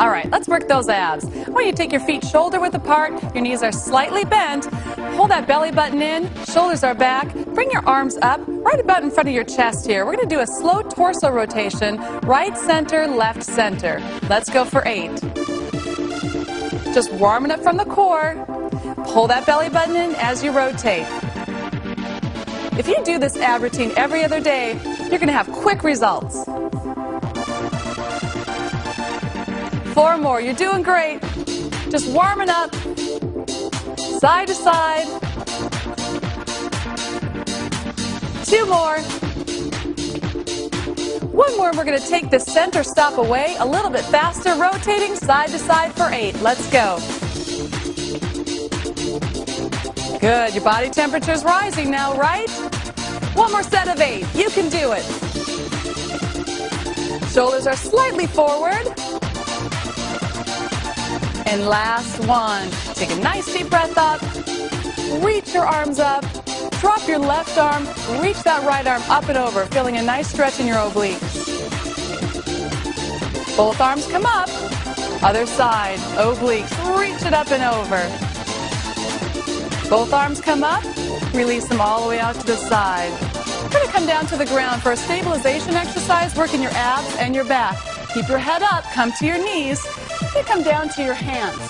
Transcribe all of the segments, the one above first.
All right, let's work those abs. I want you to take your feet shoulder width apart, your knees are slightly bent. Pull that belly button in, shoulders are back. Bring your arms up, right about in front of your chest here. We're going to do a slow torso rotation, right center, left center. Let's go for eight. Just warming up from the core. Pull that belly button in as you rotate. If you do this ab routine every other day, you're going to have quick results. Four more. You're doing great. Just warming up. Side to side. Two more. One more. and We're going to take the center stop away a little bit faster, rotating side to side for eight. Let's go. Good. Your body temperature is rising now, right? One more set of eight. You can do it. Shoulders are slightly forward. And last one. Take a nice deep breath up. Reach your arms up. Drop your left arm. Reach that right arm up and over, feeling a nice stretch in your obliques. Both arms come up. Other side. Obliques. Reach it up and over. Both arms come up. Release them all the way out to the side. We're going to come down to the ground for a stabilization exercise, working your abs and your back. Keep your head up. Come to your knees. You come down to your hands.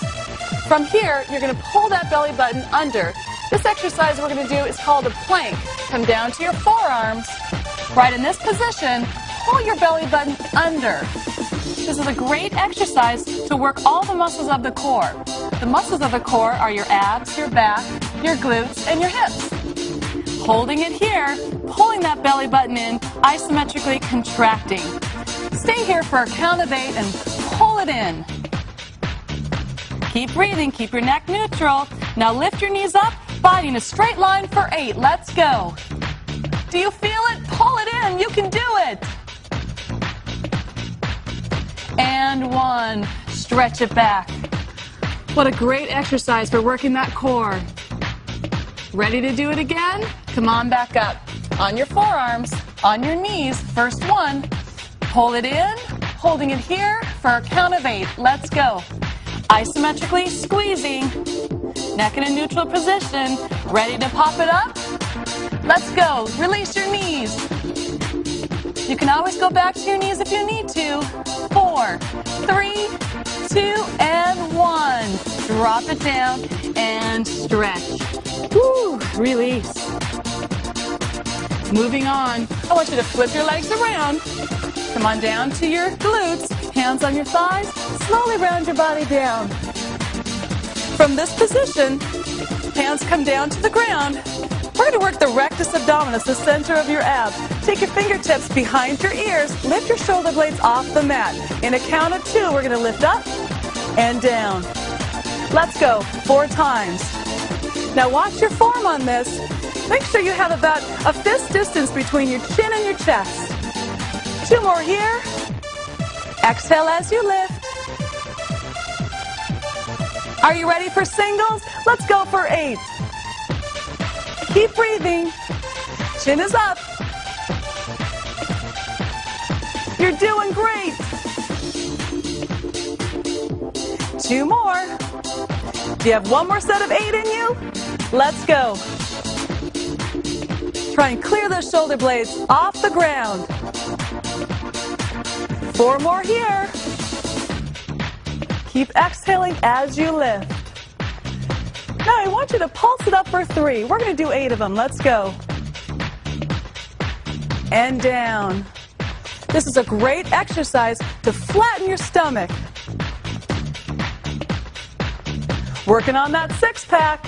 From here, you're going to pull that belly button under. This exercise we're going to do is called a plank. Come down to your forearms. Right in this position, pull your belly button under. This is a great exercise to work all the muscles of the core. The muscles of the core are your abs, your back, your glutes, and your hips. Holding it here, pulling that belly button in, isometrically contracting. Stay here for a count of eight and pull it in. Keep breathing, keep your neck neutral. Now lift your knees up, body in a straight line for eight. Let's go. Do you feel it? Pull it in. You can do it. And one. Stretch it back. What a great exercise for working that core. Ready to do it again? Come on back up. On your forearms, on your knees. First one. Pull it in, holding it here for a count of eight. Let's go. Isometrically squeezing. Neck in a neutral position. Ready to pop it up? Let's go. Release your knees. You can always go back to your knees if you need to. Four, three, two, and one. Drop it down and stretch. Woo, release. Moving on. I want you to flip your legs around. Come on down to your glutes. Hands on your thighs. Slowly round your body down. From this position, hands come down to the ground. We're going to work the rectus abdominis, the center of your abs. Take your fingertips behind your ears. Lift your shoulder blades off the mat. In a count of two, we're going to lift up and down. Let's go. Four times. Now watch your form on this. Make sure you have about a fist distance between your chin and your chest. Two more here. Exhale as you lift. Are you ready for singles? Let's go for eight. Keep breathing. Chin is up. You're doing great. Two more. Do you have one more set of eight in you? Let's go. Try and clear those shoulder blades off the ground. Four more here. Keep exhaling as you lift. Now I want you to pulse it up for three. We're going to do eight of them. Let's go. And down. This is a great exercise to flatten your stomach. Working on that six pack.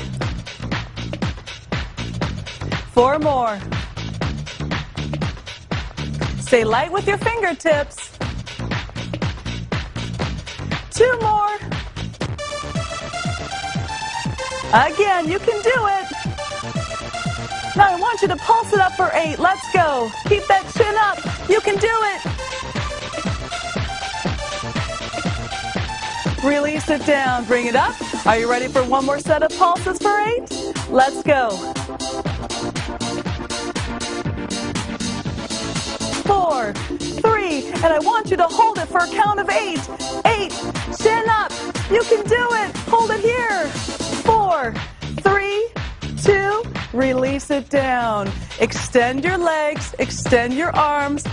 Four more. Stay light with your fingertips. Two more. Again, you can do it. Now I want you to pulse it up for eight. Let's go. Keep that chin up. You can do it. Release it down. Bring it up. Are you ready for one more set of pulses for eight? Let's go. Four, three, and I want you to hold it for a count of eight. Eight, You can do it. Hold it here. Four, three, two, release it down. Extend your legs, extend your arms.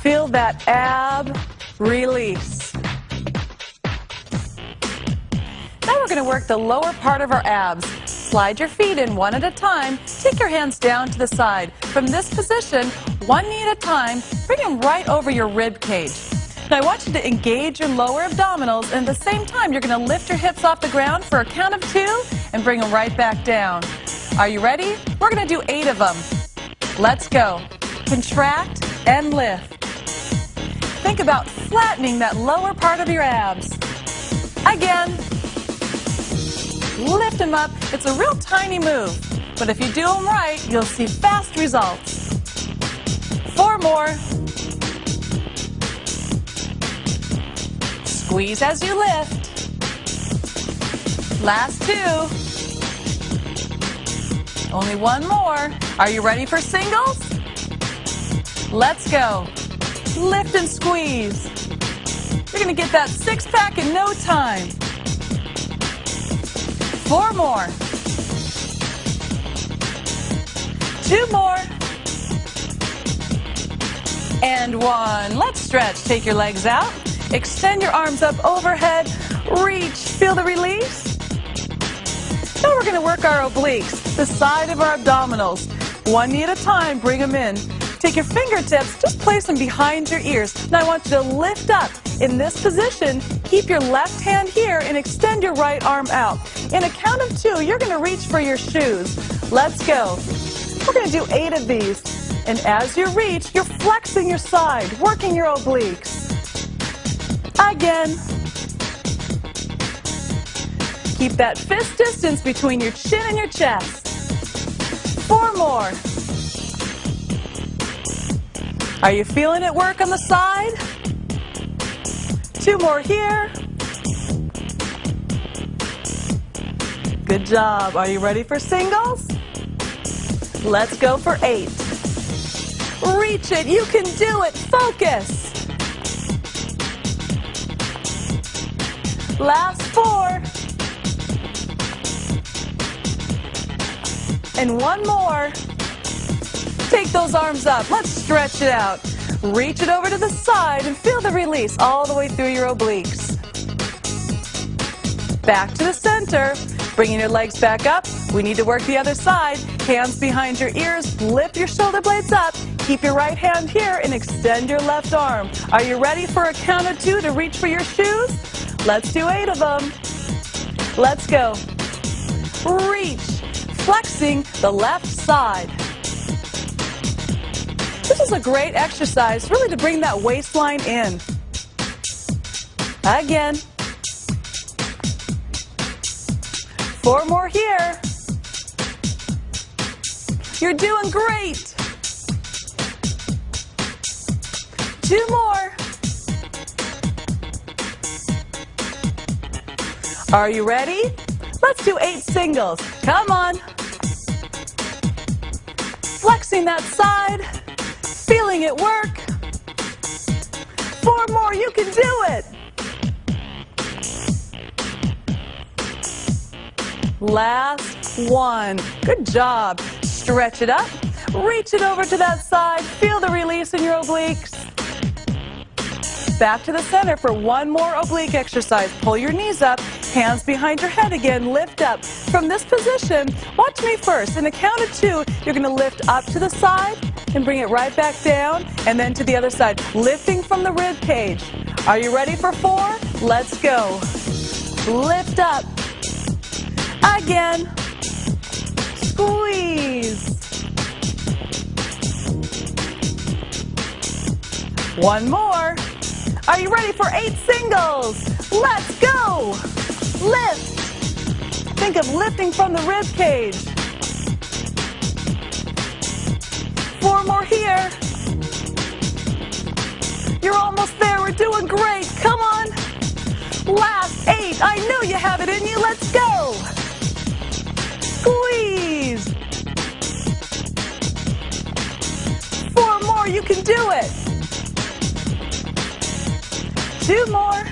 Feel that ab release. Now we're going to work the lower part of our abs. Slide your feet in one at a time. Take your hands down to the side. From this position, one knee at a time, bring them right over your rib cage. Now I want you to engage your lower abdominals and at the same time you're going to lift your hips off the ground for a count of two and bring them right back down. Are you ready? We're going to do eight of them. Let's go. Contract and lift. Think about flattening that lower part of your abs. Again. Lift them up. It's a real tiny move, but if you do them right, you'll see fast results. Four more. Squeeze as you lift. Last two. Only one more. Are you ready for singles? Let's go. Lift and squeeze. You're going to get that six pack in no time. Four more. Two more. And one. Let's stretch. Take your legs out. Extend your arms up overhead. Reach. Feel the release. Now we're going to work our obliques, the side of our abdominals. One knee at a time, bring them in. Take your fingertips, just place them behind your ears. Now I want you to lift up. In this position, keep your left hand here and extend your right arm out. In a count of two, you're going to reach for your shoes. Let's go. We're going to do eight of these. And as you reach, you're flexing your side, working your obliques. Again. Keep that fist distance between your chin and your chest. Four more. Are you feeling it work on the side? Two more here. Good job. Are you ready for singles? Let's go for eight. Reach it. You can do it. Focus. Last four. And one more. Take those arms up. Let's stretch it out. Reach it over to the side and feel the release all the way through your obliques. Back to the center. Bringing your legs back up. We need to work the other side. Hands behind your ears. Lift your shoulder blades up. Keep your right hand here and extend your left arm. Are you ready for a count of two to reach for your shoes? Let's do eight of them. Let's go. Reach, flexing the left side. This is a great exercise, really to bring that waistline in. Again. Four more here. You're doing great. Two more. Are you ready? Let's do eight singles. Come on. Flexing that side, feeling it work. Four more, you can do it. Last one. Good job. Stretch it up. Reach it over to that side. Feel the release in your obliques. Back to the center for one more oblique exercise. Pull your knees up, hands behind your head again, lift up. From this position, watch me first. In the count of two, you're going to lift up to the side and bring it right back down, and then to the other side, lifting from the rib cage. Are you ready for four? Let's go. Lift up. Again. Squeeze. One more. Are you ready for eight singles? Let's go. Lift. Think of lifting from the rib cage. Four more here. You're almost there. We're doing great. Come on. Last eight. I know you have it in you. Let's go. Squeeze. Four more. You can do it. Two more.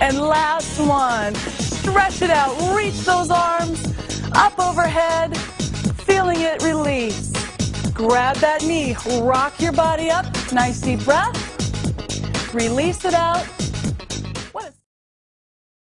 And last one. Stretch it out. Reach those arms up overhead. Feeling it release. Grab that knee. Rock your body up. Nice deep breath. Release it out.